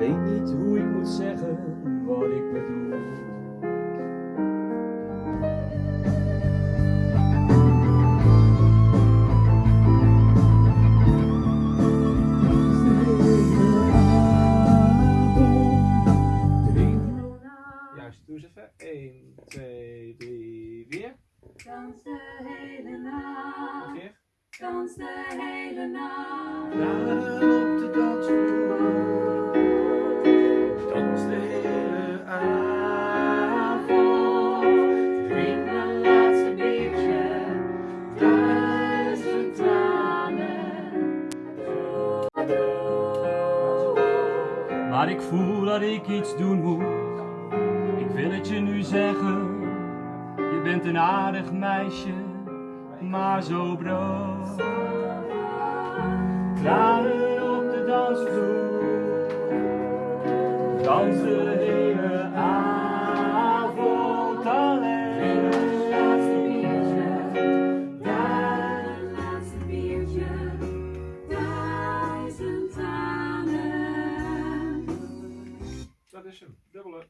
weet niet hoe ik moet zeggen wat ik bedoel. Juist, doe eens even. 1, 2, 3, weer. Dans de hele nacht. Dans de hele nacht. Daar op de dansvloer. Maar ik voel dat ik iets doen moet. Ik wil het je nu zeggen. Je bent een aardig meisje, maar zo brood. Tranen op de dansvloer. Dansen kardeşim. Bir de bulan.